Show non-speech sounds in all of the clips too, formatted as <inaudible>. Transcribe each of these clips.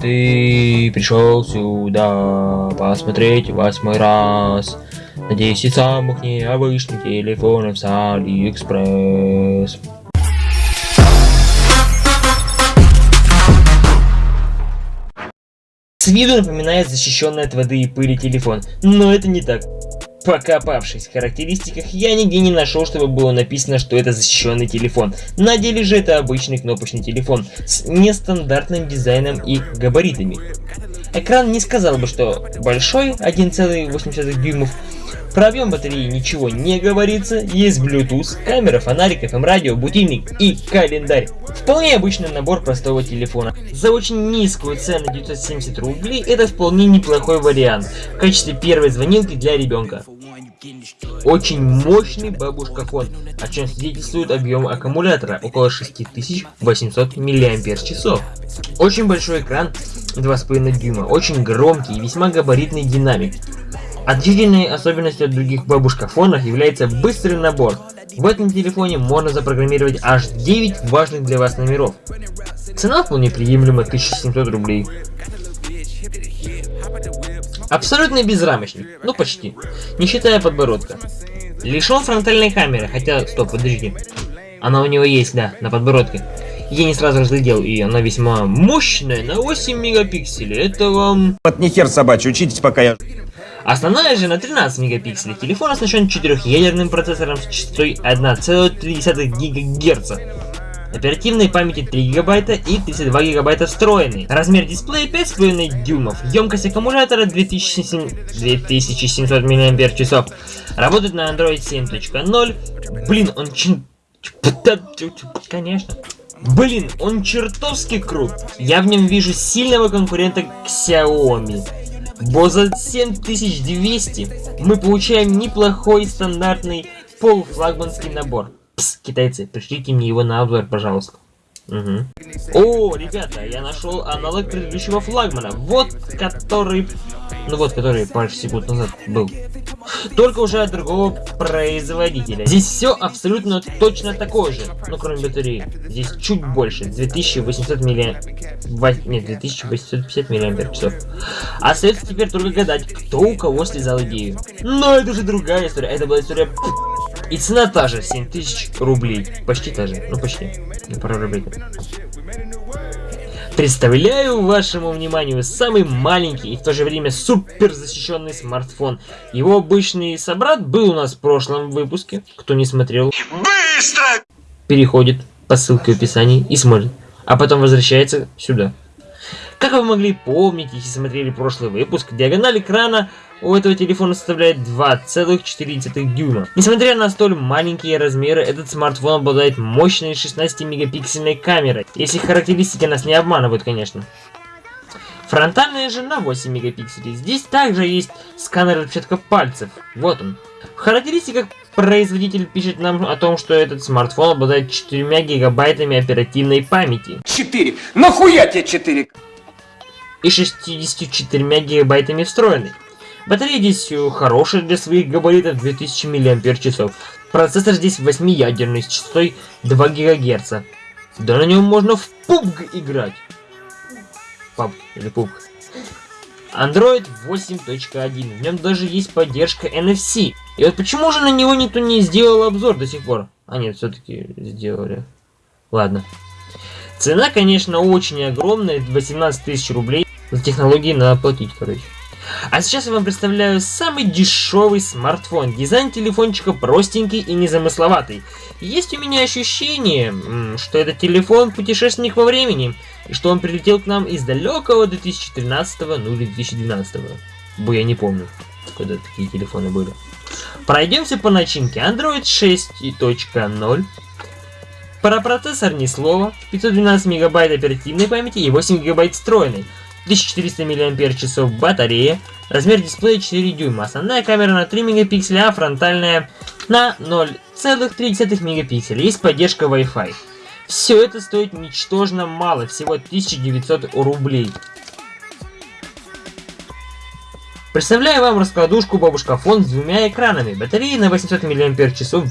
Ты пришел сюда посмотреть восьмой раз на 10 самых необычных телефонов с Алиэкспресс. С виду напоминает защищенный от воды и пыли телефон, но это не так. Покопавшись в характеристиках, я нигде не нашел, чтобы было написано, что это защищенный телефон. На деле же это обычный кнопочный телефон с нестандартным дизайном и габаритами. Экран не сказал бы, что большой, 1,8 дюймов, про объем батареи ничего не говорится, есть Bluetooth, камера, фонарик, FM радио, будильник и календарь. Вполне обычный набор простого телефона. За очень низкую цену 970 рублей это вполне неплохой вариант в качестве первой звонилки для ребенка. Очень мощный бабушка-фон, о чем свидетельствует объем аккумулятора, около 6800 мАч. Очень большой экран 2,5 дюйма, очень громкий и весьма габаритный динамик. Отличительной особенностью от других бабушка-фонов является быстрый набор. В этом телефоне можно запрограммировать аж 9 важных для вас номеров. Цена вполне приемлема 1700 рублей. Абсолютно безрамочник, ну почти, не считая подбородка. Лишен фронтальной камеры, хотя, стоп, подожди. Она у него есть, да, на подбородке. Я не сразу разглядел, и она весьма мощная, на 8 мегапикселей. Это вам... Вот не хер собачий, учитесь пока я... Основная же на 13 мегапикселей. Телефон оснащен четырехъядерным процессором с частотой 1,3 ГГц. Оперативной памяти 3 гигабайта и 32 гигабайта встроенный. Размер дисплея 5,5 дюймов. Емкость аккумулятора 2700 мАч. Работает на Android 7.0. Блин, он чин... Конечно. Блин, он чертовски крут. Я в нем вижу сильного конкурента Xiaomi. Бо за 7200 мы получаем неплохой стандартный полуфлагманский набор. Пс, китайцы, пришлите мне его на обзор, пожалуйста. Угу. О, ребята, я нашел аналог предыдущего флагмана. Вот который... Ну вот, который пару секунд назад был. Только уже от другого производителя. Здесь все абсолютно точно такое же. Ну, кроме батареи. Здесь чуть больше. 2800 милли... Нет, 2850 миллиампер. Остается теперь только гадать, кто у кого слезал идею. Но это же другая история. Это была история... И цена та же, 7000 рублей. Почти та же. Ну, почти. На пару рублей. Представляю вашему вниманию самый маленький и в то же время супер защищенный смартфон. Его обычный собрат был у нас в прошлом выпуске. Кто не смотрел, быстро переходит по ссылке в описании и смотрит. А потом возвращается сюда. Как вы могли помнить, если смотрели прошлый выпуск, диагональ экрана у этого телефона составляет 2,4 дюйма. Несмотря на столь маленькие размеры, этот смартфон обладает мощной 16-мегапиксельной камерой, если характеристики нас не обманывают, конечно. Фронтальная же на 8 мегапикселей. Здесь также есть сканер отпечатков пальцев. Вот он. В характеристиках производитель пишет нам о том, что этот смартфон обладает 4 гигабайтами оперативной памяти. 4? Нахуя тебе 4? И 64 гигабайтами встроенной. Батарея здесь э, хорошая для своих габаритов 2000 мАч. Процессор здесь 8-ядерный с частотой 2 ГГц. Да на нем можно в PUBG играть. PUBG или PUBG. Android 8.1. В нем даже есть поддержка NFC. И вот почему же на него никто не сделал обзор до сих пор? А нет, все-таки сделали. Ладно. Цена, конечно, очень огромная. 18 тысяч рублей. За технологии надо платить, короче. А сейчас я вам представляю самый дешевый смартфон. Дизайн телефончика простенький и незамысловатый. Есть у меня ощущение, что этот телефон путешественник во времени, и что он прилетел к нам из далекого 2013 ну или 2012 -го. Бо я не помню, когда такие телефоны были. Пройдемся по начинке. Android 6.0. Про процессор ни слова. 512 мегабайт оперативной памяти и 8 гигабайт встроенной. 1400 мАч батарея, размер дисплея 4 дюйма, основная камера на 3 мегапикселя, а фронтальная на 0,3 мегапикселя. Есть поддержка Wi-Fi. Все это стоит ничтожно мало, всего 1900 рублей. Представляю вам раскладушку бабушка фон с двумя экранами. Батареи на 800 мАч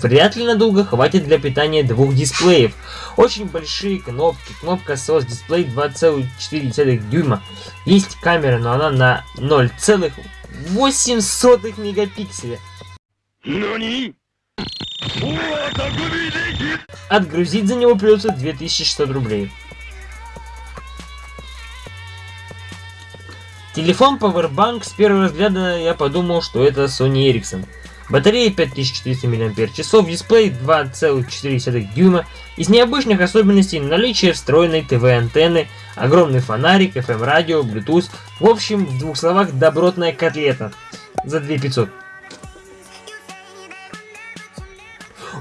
вряд ли надолго хватит для питания двух дисплеев. Очень большие кнопки, кнопка SOS, дисплей 2,4 дюйма. Есть камера, но она на 0,8 мегапикселя. Отгрузить за него придется 2600 рублей. Телефон Powerbank с первого взгляда я подумал, что это Sony Ericsson. Батарея 5400 мАч, дисплей 2,4 дюйма. Из необычных особенностей наличие встроенной ТВ-антенны, огромный фонарик, FM-радио, Bluetooth. В общем, в двух словах, добротная котлета. За 2500.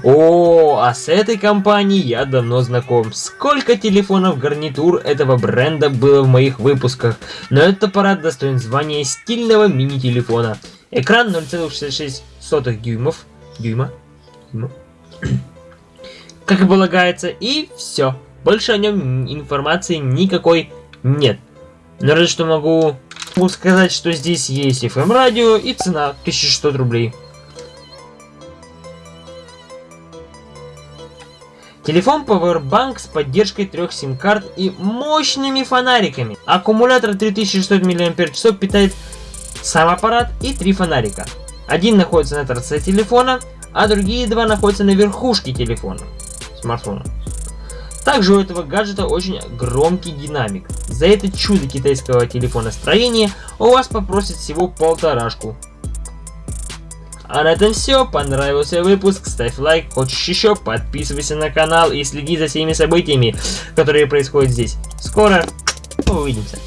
О, а с этой компанией я давно знаком. Сколько телефонов гарнитур этого бренда было в моих выпусках. Но этот аппарат достоин звания стильного мини-телефона. Экран 0,66 дюймов. Дюйма? Дюйма? <clears throat> Как и полагается, и все. Больше о нем информации никакой нет. Но разве что могу, могу сказать, что здесь есть FM радио и цена 1600 рублей. Телефон Powerbank с поддержкой трех сим-карт и мощными фонариками. Аккумулятор 3600 мАч питает сам аппарат и три фонарика. Один находится на торце телефона, а другие два находятся на верхушке телефона, смартфона. Также у этого гаджета очень громкий динамик. За это чудо китайского телефона-строения у вас попросят всего полторашку. А на этом все. Понравился выпуск? Ставь лайк. Хочешь еще? Подписывайся на канал и следи за всеми событиями, которые происходят здесь. Скоро увидимся.